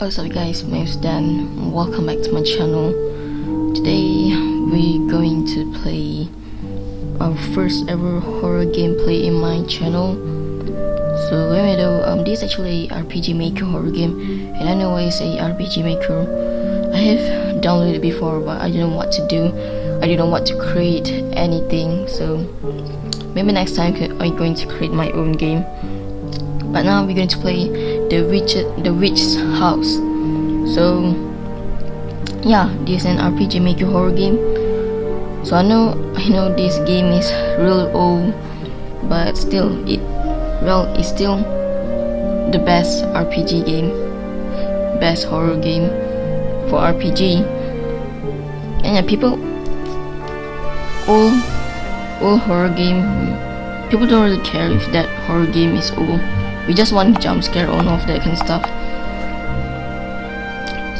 What's up guys, my name is Dan, welcome back to my channel. Today we're going to play our first ever horror gameplay in my channel. So anyway though, um, this is actually RPG Maker horror game and I know I say RPG Maker. I have downloaded before but I didn't know what to do. I didn't know what to create anything so maybe next time I'm going to create my own game. But now we're going to play the witch the witch's house. So yeah, this is an RPG Maker horror game. So I know I know this game is real old, but still it well it's still the best RPG game, best horror game for RPG. And yeah, people all all horror game people don't really care if that horror game is old we just want jump scare or all of that kind of stuff.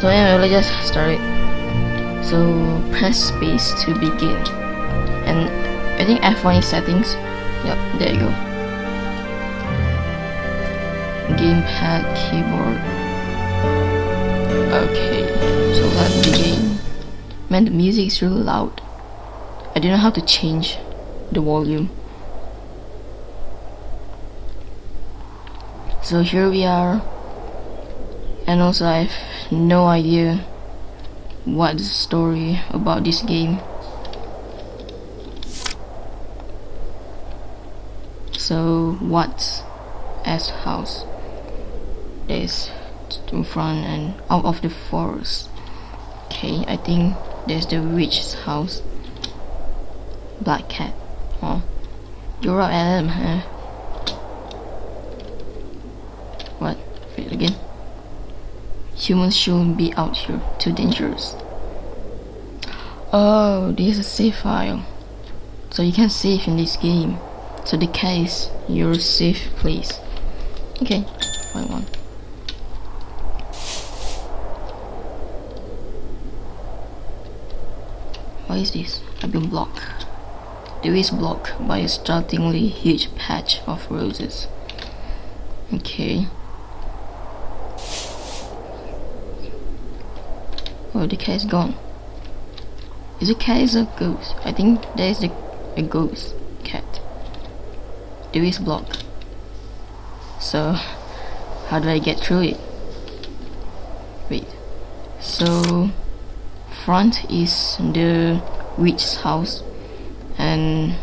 So anyway let's just start it so press space to begin. And I think F1 is settings. Yep there you go. Gamepad keyboard. Okay so let's begin. Man the music is really loud. I don't know how to change the volume so here we are. And also I have no idea what the story about this game. So what's S house there's in front and out of the forest? Okay I think there's the witch's house. Black cat. Oh you're up Adam huh what? Wait again. Humans shouldn't be out here. Too dangerous. Oh, this is a save file. So you can save in this game. So the case your safe place. Okay, find one. What is this? I've been blocked. There is blocked by a startlingly huge patch of roses. Okay. Oh, the cat is gone. Is a cat is a ghost? I think that is the, a ghost cat. There is block. So, how do I get through it? Wait. So, front is the witch's house, and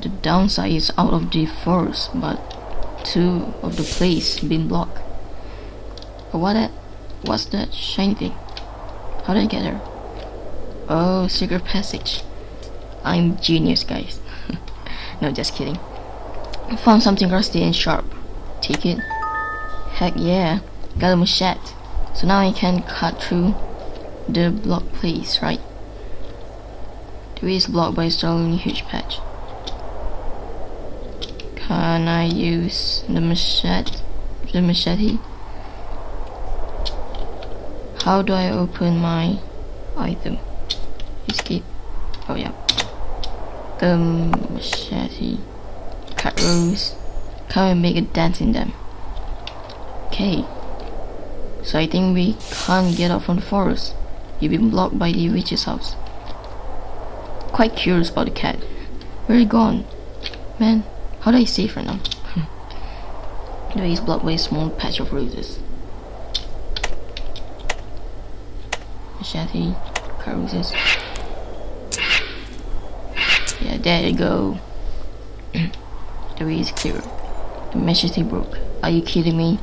the downside is out of the forest, but two of the place been blocked. What that? What's that shiny thing? How did I get there? Oh, secret passage. I'm genius, guys. no, just kidding. I found something rusty and sharp. Take it. Heck yeah. Got a machete. So now I can cut through the block place, right? The way is blocked by a huge patch. Can I use the machete? The machete? How do I open my item? Escape. Oh yeah. The machete. Cut rows. Can we make a dent in them? Okay. So I think we can't get out from the forest. You've been blocked by the witch's house. Quite curious about the cat. Where are you gone? Man, how do I save right now? is blocked by a small patch of roses. Machete, roses. Yeah, there you go. the way is clear. The machete broke. Are you kidding me?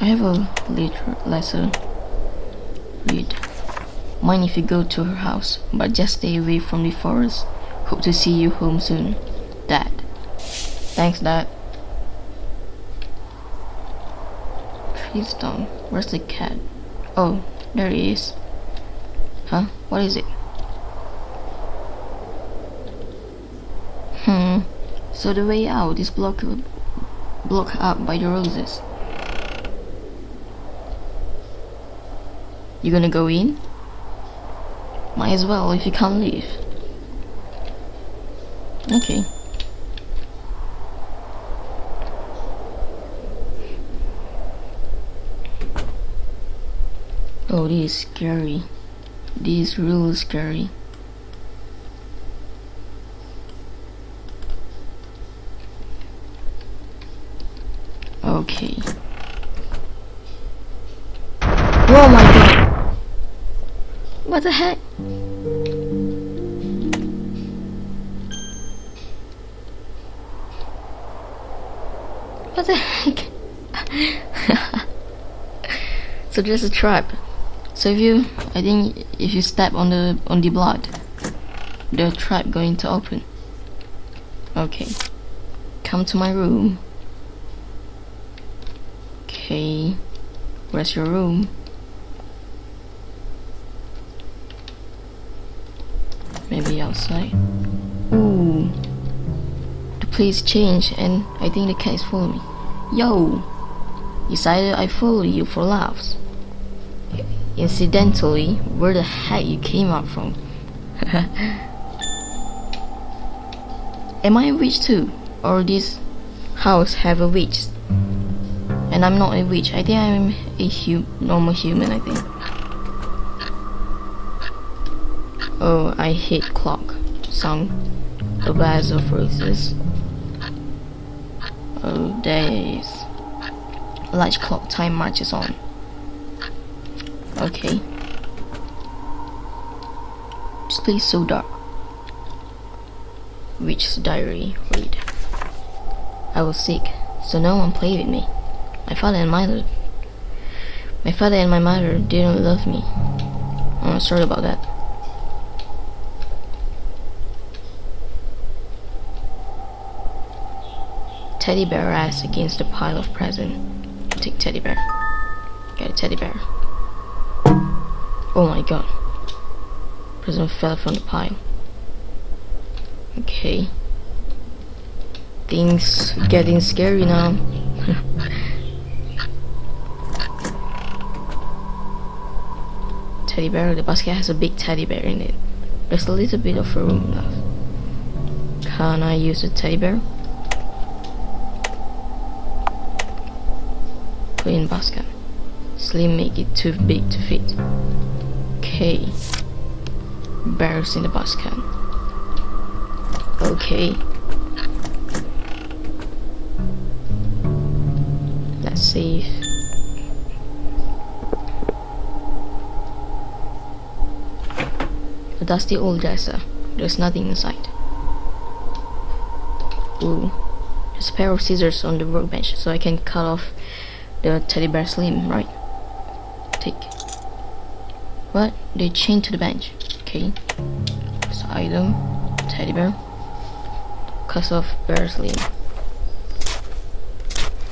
I have a later lesson. Read. Mind if you go to her house, but just stay away from the forest. Hope to see you home soon. Dad. Thanks, Dad. Trees down. Where's the cat? Oh, there he is. Huh? What is it? Hmm. So the way out is blocked blocked up by the roses. You gonna go in? Might as well if you can't leave. Okay. Oh, this is scary. This is really scary. Okay. Oh my god! What the heck? What the heck? so there's a trap. So if you, I think, if you step on the on the blood, the trap going to open. Okay, come to my room. Okay, where's your room? Maybe outside. Ooh, the place changed, and I think the cat is following me. Yo, You decided I follow you for laughs. Incidentally, where the heck you came out from? Am I a witch too? Or this house have a witch? And I'm not a witch. I think I'm a hu normal human, I think. Oh, I hate clock. Song. The best of phrases. Oh, days. Large clock time marches on. Okay. Place so dark. Witch's diary. Read. I was sick, so no one played with me. My father and my mother. My father and my mother didn't love me. I'm sorry about that. Teddy bear ass against a pile of presents. Take teddy bear. Get a teddy bear. Oh my god. Present fell from the pile. Okay. Things getting scary now. teddy bear. The basket has a big teddy bear in it. There's a little bit of room left. Can I use the teddy bear? Put in basket. Slim make it too big to fit. Okay. Bears in the basket. Okay. Let's save. A dusty old dresser. There's nothing inside. Ooh. There's a pair of scissors on the workbench so I can cut off the teddy bear slim, right? Take. What? They chained to the bench. Okay. So item, teddy bear. Cut off bear's slim.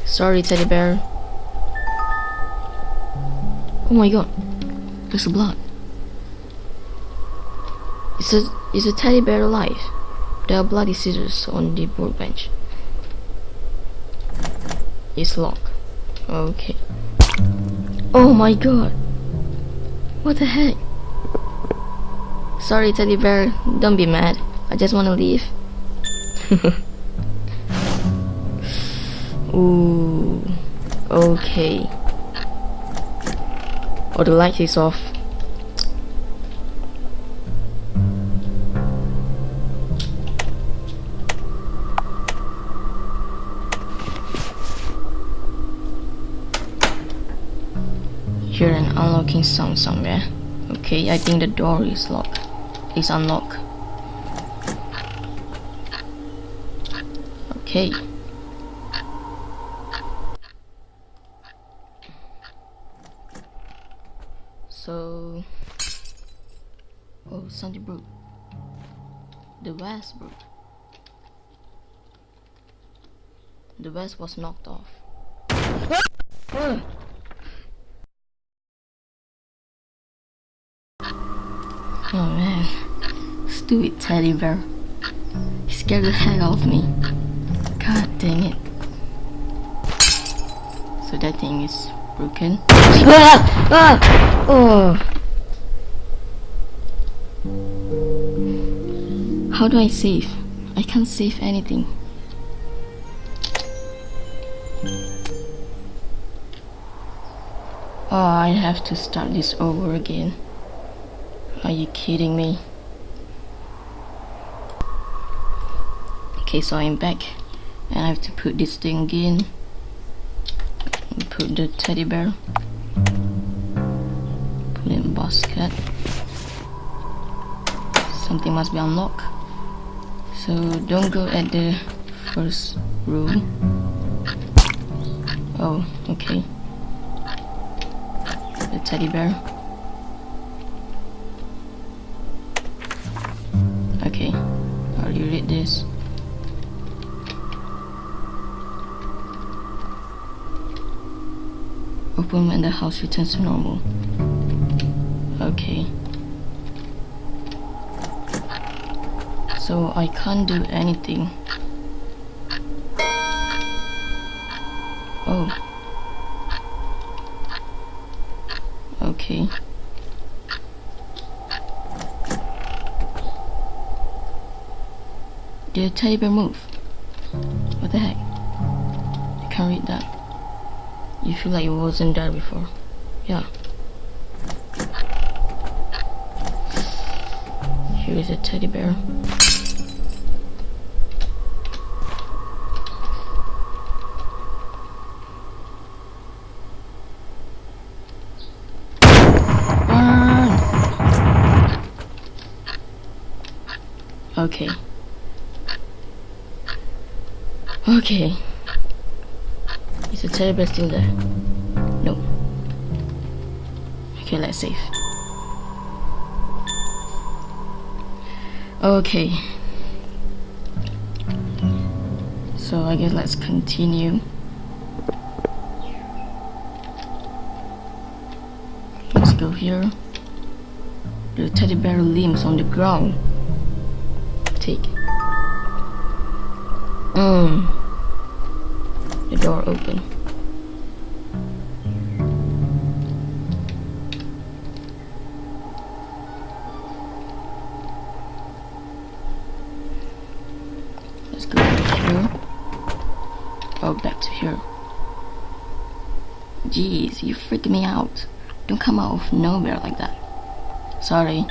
Sorry, teddy bear. Oh my god. There's blood. Is a is a teddy bear alive? There are bloody scissors on the workbench. It's locked. Okay. Oh my god. What the heck? Sorry, teddy bear. Don't be mad. I just want to leave. Ooh. Okay. Oh, the light is off. Hear an unlocking sound somewhere. Okay, I think the door is locked. It's unlocked. Okay. So, oh, broke. The broke. The vase was knocked off. Oh man, stupid teddy bear. He scared the heck out of me. God dang it. So that thing is broken. Ah! Ah! Oh. How do I save? I can't save anything. Oh, I have to start this over again. Are you kidding me? Okay, so I'm back and I have to put this thing in Put the teddy bear. Put in basket. Something must be unlocked. So don't go at the first room. Oh, okay. The teddy bear. Open when the house returns to normal. Okay. So I can't do anything. Oh. Okay. Did the teddy bear move? What the heck? I can't read that. You feel like you wasn't there before. Yeah. Here is a teddy bear. Ah. Okay. Okay. Is the teddy bear still there? No. Okay, let's save. Okay. So I guess let's continue. Let's go here. The teddy bear limbs on the ground take. Mm. The door open. Let's go back here. Oh, back to here. Jeez, you freaked me out. Don't come out of nowhere like that. Sorry.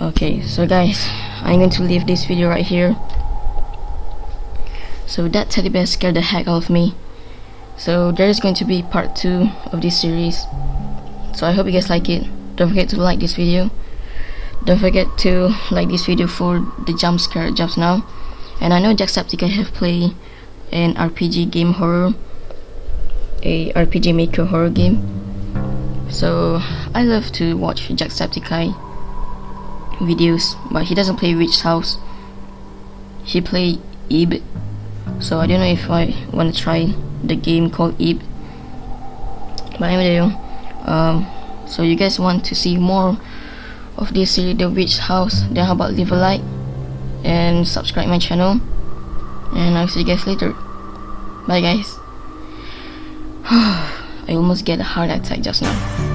okay so guys I'm going to leave this video right here so that teddy bear scared the heck out of me. So there is going to be part 2 of this series. So I hope you guys like it. Don't forget to like this video. Don't forget to like this video for the jump scare jumps now. And I know Jacksepticeye have played an RPG game horror a RPG maker horror game. So I love to watch Jacksepticeye videos but he doesn't play Witch House. He play Ib so I don't know if I want to try the game called Ib but anyway um, so you guys want to see more of this series The Witch House? Then how about leave a like and subscribe my channel. And I'll see you guys later. Bye guys. I almost get a heart attack just now